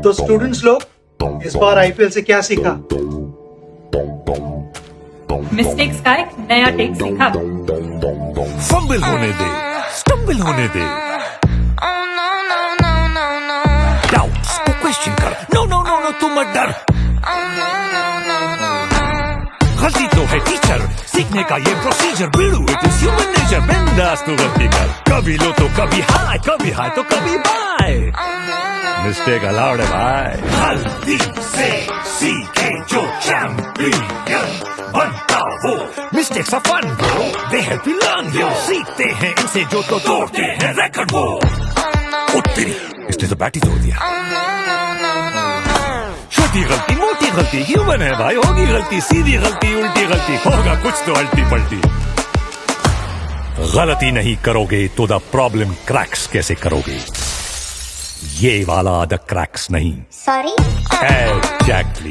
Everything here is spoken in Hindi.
तो स्टूडेंट्स लोग इस बार आईपीएल से क्या सीखा? मिस्टेक्स का एक नया टेक सीखा। फंबल होने दे। स्टम्बल होने दे। डाउट्स को क्वेश्चन कर। नो नो नो नो तुम मत डर। गलती तो है टीचर सीखने का ये प्रोसीजर बिल्डू। इट इज़ ह्यूमन नेचर बिंदास तू गलती कर। कभी लो तो कभी हाय कभी हाय तो कभी बाय मिस्टेक अलाउड है भाई गलती से सीखे जो चैंपियन बनता वो। Mistakes are fun bro they help you learn you सीखते हैं इनसे जो तो तोड़ते हैं रेकॉर्ड वो। उत्तरी इसने तो बैट तोड़ दिया। छोटी गलती, मोटी गलती ह्यूमन है भाई? होगी गलती, सीधी गलती, उल्टी गलती। होगा कुछ तो अल्टी पलटी गलती नहीं करोगे तो द प्रॉब्लम क्रैक्स कैसे करोगे? ये वाला द क्रैक्स नहीं। Sorry exactly